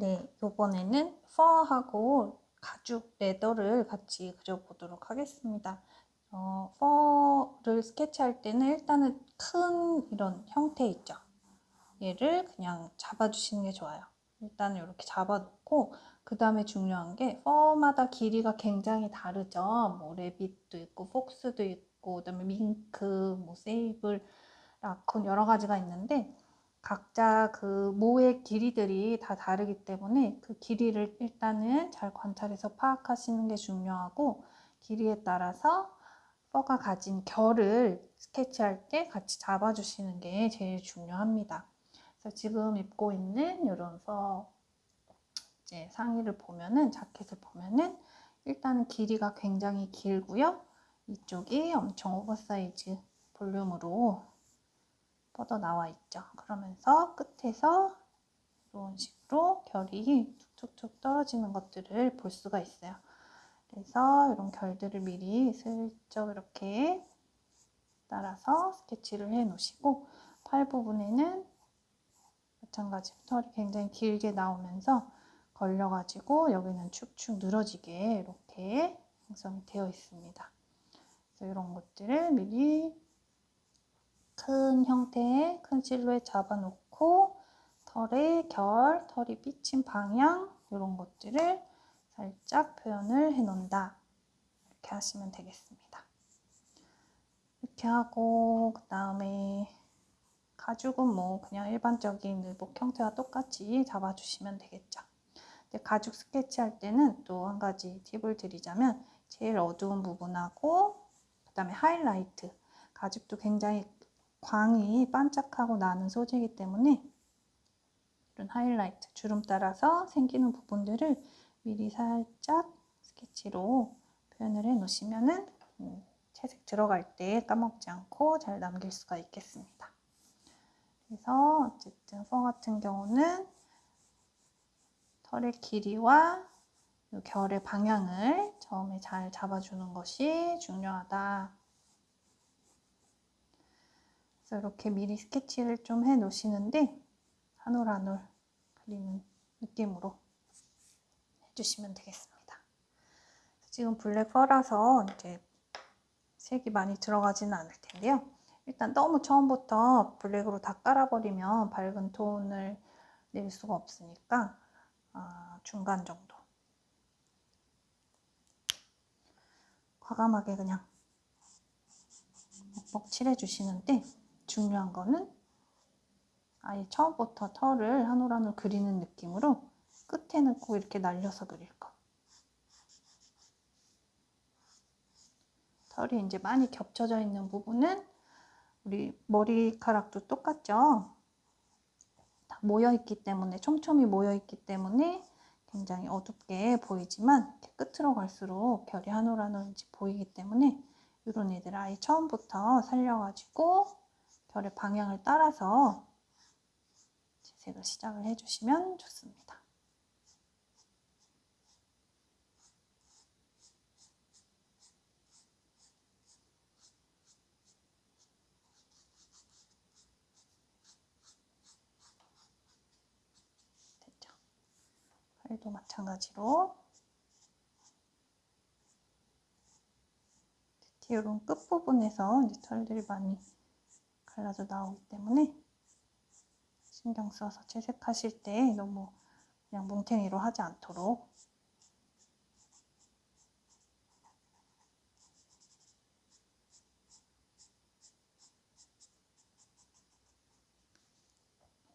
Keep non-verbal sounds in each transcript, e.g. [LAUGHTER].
네, 이번에는 퍼하고 가죽 레더를 같이 그려보도록 하겠습니다. 어, 퍼를 스케치할 때는 일단은 큰 이런 형태 있죠. 얘를 그냥 잡아주시는 게 좋아요. 일단은 이렇게 잡아놓고 그 다음에 중요한 게 퍼마다 길이가 굉장히 다르죠. 뭐 레빗도 있고 폭스도 있고 그다음에 밍크, 뭐 세이블, 라콘 여러 가지가 있는데 각자 그 모의 길이들이 다 다르기 때문에 그 길이를 일단은 잘 관찰해서 파악하시는 게 중요하고 길이에 따라서 fur가 가진 결을 스케치할 때 같이 잡아주시는 게 제일 중요합니다. 그래서 지금 입고 있는 이런 fur 이제 상의를 보면은 자켓을 보면은 일단은 길이가 굉장히 길고요. 이쪽이 엄청 오버사이즈 볼륨으로 뻗어 나와 있죠. 그러면서 끝에서 이런 식으로 결이 툭툭툭 떨어지는 것들을 볼 수가 있어요. 그래서 이런 결들을 미리 슬쩍 이렇게 따라서 스케치를 해 놓으시고 팔 부분에는 마찬가지로 털이 굉장히 길게 나오면서 걸려가지고 여기는 축축 늘어지게 이렇게 형성이 되어 있습니다. 그래서 이런 것들을 미리 큰 형태의 큰 실루엣 잡아놓고 털의 결, 털이 삐친 방향 이런 것들을 살짝 표현을 해 놓는다. 이렇게 하시면 되겠습니다. 이렇게 하고 그 다음에 가죽은 뭐 그냥 일반적인 의복 형태와 똑같이 잡아주시면 되겠죠. 가죽 스케치 할 때는 또 한 가지 팁을 드리자면 제일 어두운 부분하고 그 다음에 하이라이트 가죽도 굉장히 광이 반짝하고 나는 소재이기 때문에 이런 하이라이트, 주름 따라서 생기는 부분들을 미리 살짝 스케치로 표현을 해 놓으시면은 음, 채색 들어갈 때 까먹지 않고 잘 남길 수가 있겠습니다. 그래서 어쨌든 fur 같은 경우는 털의 길이와 결의 방향을 처음에 잘 잡아주는 것이 중요하다. 이렇게 미리 스케치를 좀 해 놓으시는데 한 올 한 올 그리는 느낌으로 해주시면 되겠습니다. 지금 black fur라서 이제 색이 많이 들어가지는 않을 텐데요. 일단 너무 처음부터 블랙으로 다 깔아버리면 밝은 톤을 낼 수가 없으니까 아, 중간 정도 과감하게 그냥 먹먹 칠해주시는데 중요한 거는 아예 처음부터 털을 한 올 한 올 그리는 느낌으로 끝에는 꼭 이렇게 날려서 그릴 거. 털이 이제 많이 겹쳐져 있는 부분은 우리 머리카락도 똑같죠? 다 모여있기 때문에 촘촘히 모여있기 때문에 굉장히 어둡게 보이지만 끝으로 갈수록 결이 한 올 한올 보이기 때문에 이런 애들 아예 처음부터 살려가지고 별의 방향을 따라서 재색을 시작을 해주시면 좋습니다. 됐죠? 팔도 마찬가지로 이런 끝부분에서 이제 털들이 많이 갈라져 나오기 때문에 신경 써서 채색하실 때 너무 그냥 뭉탱이로 하지 않도록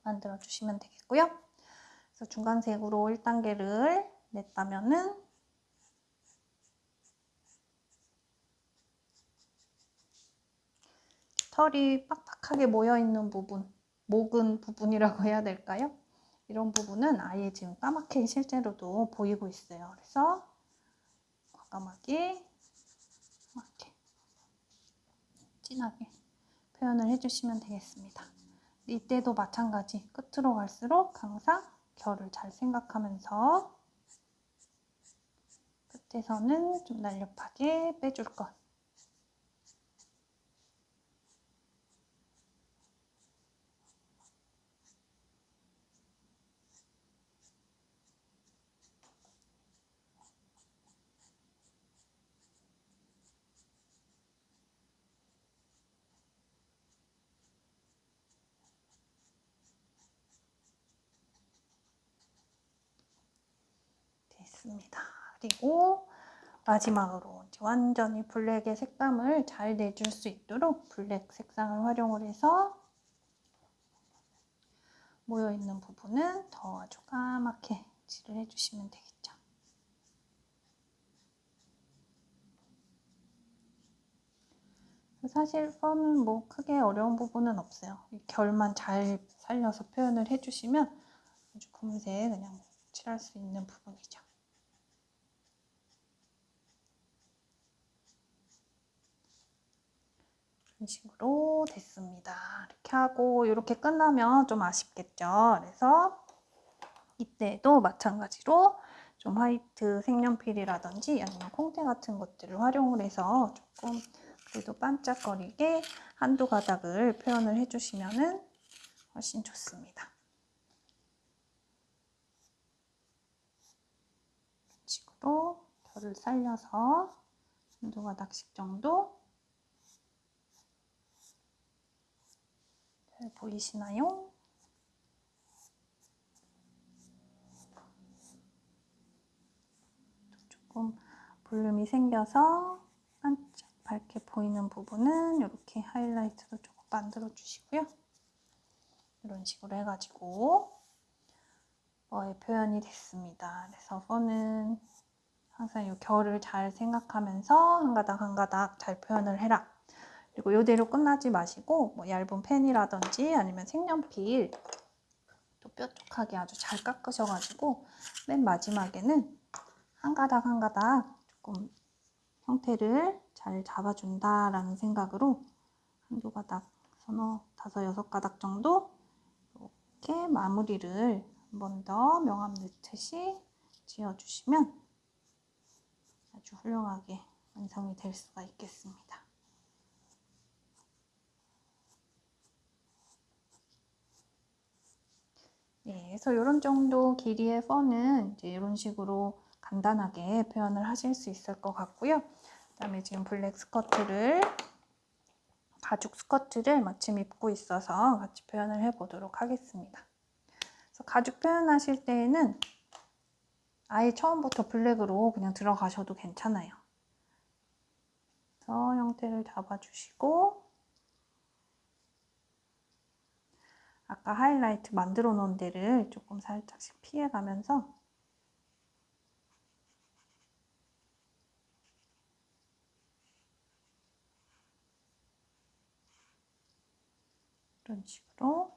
만들어 주시면 되겠고요. 그래서 중간색으로 1단계를 냈다면은 털이 빡빡하게 모여있는 부분, 목은 부분이라고 해야 될까요? 이런 부분은 아예 지금 까맣게 실제로도 보이고 있어요. 그래서 과감하게 이렇게 진하게 표현을 해주시면 되겠습니다. 이때도 마찬가지 끝으로 갈수록 항상 결을 잘 생각하면서 끝에서는 좀 날렵하게 빼줄 것 됐습니다. 그리고 마지막으로 완전히 블랙의 색감을 잘 내줄 수 있도록 블랙 색상을 활용을 해서 모여있는 부분은 더 아주 까맣게 칠을 해주시면 되겠죠. 사실 펀은 뭐 크게 어려운 부분은 없어요. 결만 잘 살려서 표현을 해주시면 아주 금세 그냥 칠할 수 있는 부분이죠. 이런 식으로 됐습니다. 이렇게 하고 이렇게 끝나면 좀 아쉽겠죠. 그래서 이때도 마찬가지로 좀 화이트 색연필이라든지 아니면 콩테 같은 것들을 활용을 해서 조금 그래도 반짝거리게 한두 가닥을 표현을 해주시면 훨씬 좋습니다. 이런 식으로 결을 살려서 한두 가닥씩 정도 잘 보이시나요? 조금 볼륨이 생겨서 반짝 밝게 보이는 부분은 이렇게 하이라이트도 조금 만들어 주시고요. 이런 식으로 해가지고 뭐의 표현이 됐습니다. 그래서 펀은 항상 이 결을 잘 생각하면서 한 가닥 한 가닥 잘 표현을 해라. 그리고 이대로 끝나지 마시고 뭐 얇은 펜이라든지 아니면 색연필 또 뾰족하게 아주 잘 깎으셔가지고 맨 마지막에는 한 가닥 한 가닥 조금 형태를 잘 잡아준다라는 생각으로 한두 가닥, 서너, 다섯, 여섯 가닥 정도 이렇게 마무리를 한 번 더 명암 넣듯이 지어주시면 아주 훌륭하게 완성이 될 수가 있겠습니다. 네, 그래서 이런 정도 길이의 펀은 이제 이런 식으로 간단하게 표현을 하실 수 있을 것 같고요. 그 다음에 지금 블랙 스커트를 가죽 스커트를 마침 입고 있어서 같이 표현을 해보도록 하겠습니다. 그래서 가죽 표현하실 때에는 아예 처음부터 블랙으로 그냥 들어가셔도 괜찮아요. 그래서 형태를 잡아주시고 아까 하이라이트 만들어 놓은 데를 조금 살짝씩 피해가면서 이런 식으로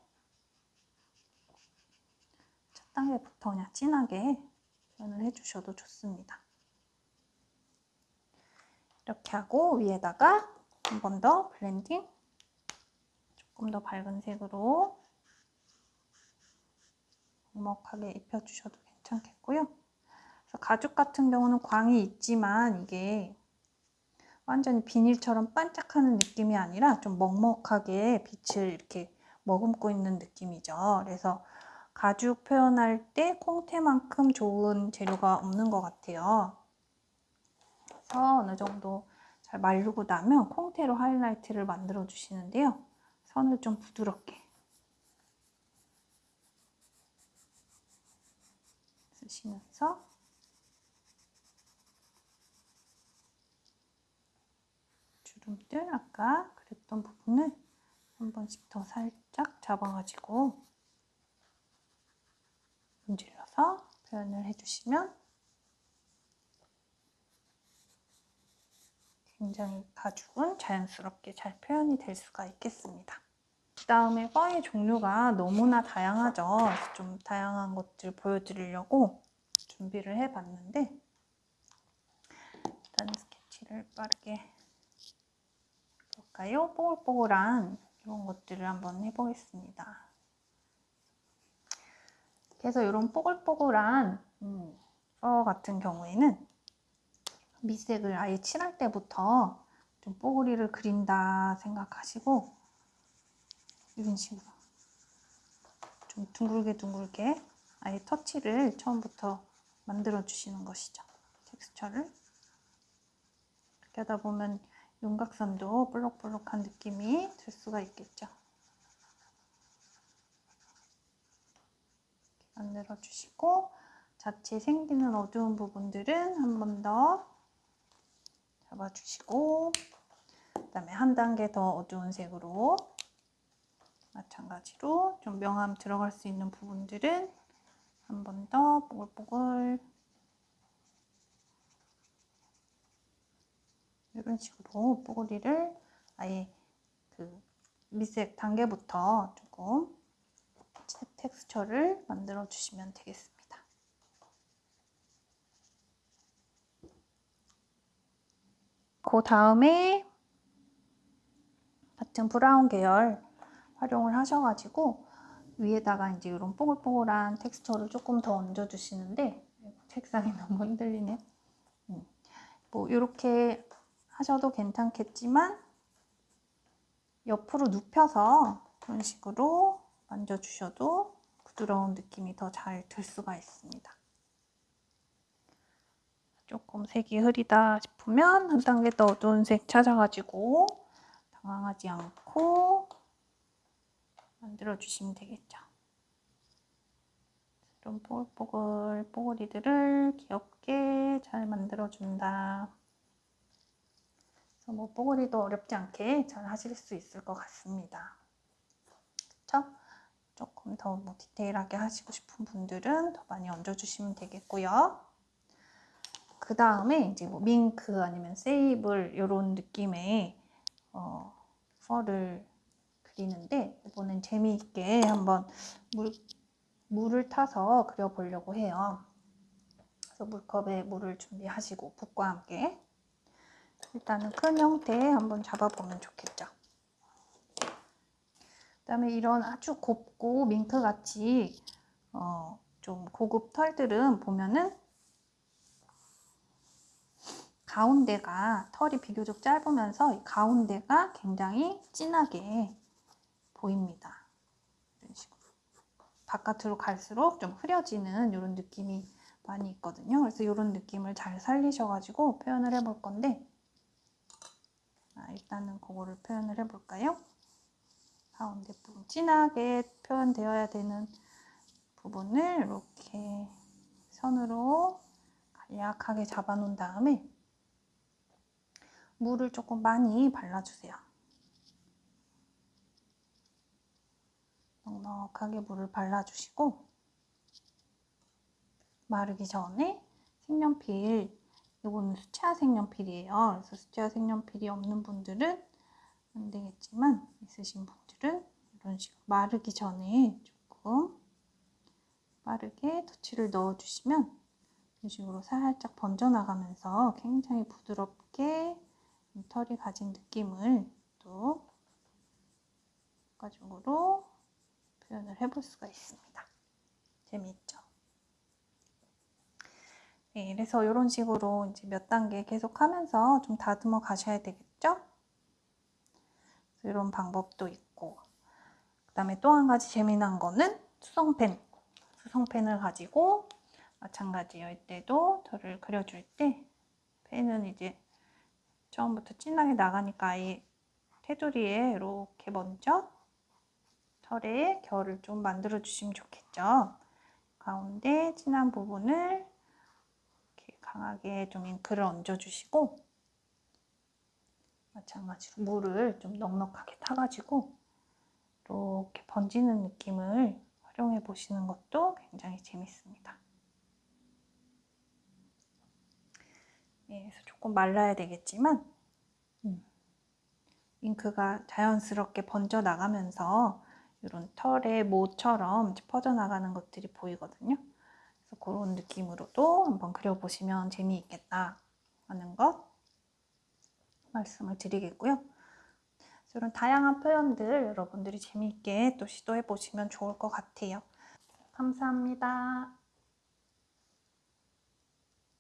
첫 단계부터 그냥 진하게 표현을 해주셔도 좋습니다. 이렇게 하고 위에다가 한 번 더 블렌딩 조금 더 밝은 색으로 먹먹하게 입혀주셔도 괜찮겠고요. 가죽 같은 경우는 광이 있지만 이게 완전히 비닐처럼 반짝하는 느낌이 아니라 좀 먹먹하게 빛을 이렇게 머금고 있는 느낌이죠. 그래서 가죽 표현할 때 콩테만큼 좋은 재료가 없는 것 같아요. 그래서 어느 정도 잘 마르고 나면 콩테로 하이라이트를 만들어 주시는데요. 선을 좀 부드럽게 쓰시면서 주름들 아까 그랬던 부분을 한 번씩 더 살짝 잡아가지고 문질러서 표현을 해주시면 굉장히 가죽은 자연스럽게 잘 표현이 될 수가 있겠습니다. 그 다음에 펄의 종류가 너무나 다양하죠. 좀 다양한 것들 보여드리려고 준비를 해봤는데 일단 스케치를 빠르게 볼까요? 뽀글뽀글한 이런 것들을 한번 해보겠습니다. 그래서 이런 뽀글뽀글한 음, 펄 같은 경우에는 밑색을 아예 칠할 때부터 좀 뽀글이를 그린다 생각하시고 이런 식으로 좀 둥글게 둥글게 아예 터치를 처음부터 만들어 주시는 것이죠. 텍스처를 이렇게 하다 보면 윤곽선도 볼록볼록한 느낌이 들 수가 있겠죠. 만들어 주시고 자체 생기는 어두운 부분들은 한 번 더 잡아주시고 그 다음에 한 단계 더 어두운 색으로 마찬가지로 좀 명암 들어갈 수 있는 부분들은 한 번더 뽀글뽀글 이런 식으로 뽀글이를 아예 그 미색 단계부터 조금 텍스처를 만들어 주시면 되겠습니다. 그 다음에 같은 브라운 계열 활용을 하셔가지고 위에다가 이제 이런 뽀글뽀글한 텍스처를 조금 더 얹어 주시는데 책상이 [LAUGHS] 너무 흔들리네. 음. 뭐 이렇게 하셔도 괜찮겠지만 옆으로 눕혀서 이런 식으로 만져주셔도 부드러운 느낌이 더 잘 들 수가 있습니다. 조금 색이 흐리다 싶으면 한 단계 더 어두운 색 찾아가지고 당황하지 않고 만들어 주시면 되겠죠. 이런 뽀글뽀글 뽀글이들을 귀엽게 잘 만들어 준다. 그래서 뭐 뽀글이도 어렵지 않게 잘 하실 수 있을 것 같습니다. 그쵸? 조금 더 뭐 디테일하게 하시고 싶은 분들은 더 많이 얹어주시면 되겠고요. 그 다음에 이제 뭐 밍크 아니면 세이블 이런 느낌의 어, 펄을 그리는데 이번엔 재미있게 한번 물, 물을 타서 그려보려고 해요. 그래서 물컵에 물을 준비하시고 붓과 함께 일단은 큰 형태에 한번 잡아보면 좋겠죠. 그 다음에 이런 아주 곱고 밍크같이 어, 좀 고급 털들은 보면은 가운데가 털이 비교적 짧으면서 이 가운데가 굉장히 진하게 보입니다. 이런 식으로. 바깥으로 갈수록 좀 흐려지는 이런 느낌이 많이 있거든요. 그래서 이런 느낌을 잘 살리셔가지고 표현을 해볼 건데 아, 일단은 그거를 표현을 해볼까요? 가운데 부분 진하게 표현되어야 되는 부분을 이렇게 선으로 간략하게 잡아놓은 다음에 물을 조금 많이 발라주세요. 넉넉하게 물을 발라주시고 마르기 전에 색연필 이거는 수채화 색연필이에요. 그래서 수채화 색연필이 없는 분들은 안 되겠지만 있으신 분들은 이런 식으로 마르기 전에 조금 빠르게 터치를 넣어주시면 이런 식으로 살짝 번져나가면서 굉장히 부드럽게 털이 가진 느낌을 또 가죽으로 표현을 해볼 수가 있습니다. 재미있죠? 네, 그래서 이런 식으로 이제 몇 단계 계속 하면서 좀 다듬어 가셔야 되겠죠? 이런 방법도 있고 그 다음에 또 한 가지 재미난 거는 수성펜 수성펜을 가지고 마찬가지예요. 이때도 털을 그려줄 때 펜은 이제 처음부터 진하게 나가니까 이 테두리에 이렇게 먼저 털에 결을 좀 만들어 주시면 좋겠죠. 가운데 진한 부분을 강하게 좀 잉크를 얹어 주시고 마찬가지로 물을 좀 넉넉하게 타가지고 이렇게 번지는 느낌을 활용해 보시는 것도 굉장히 재밌습니다. 예, 그래서 조금 말라야 되겠지만 음, 잉크가 자연스럽게 번져 나가면서 이런 털의 모처럼 퍼져나가는 것들이 보이거든요. 그래서 그런 느낌으로도 한번 그려보시면 재미있겠다 하는 것 말씀을 드리겠고요. 이런 다양한 표현들 여러분들이 재미있게 또 시도해 보시면 좋을 것 같아요. 감사합니다.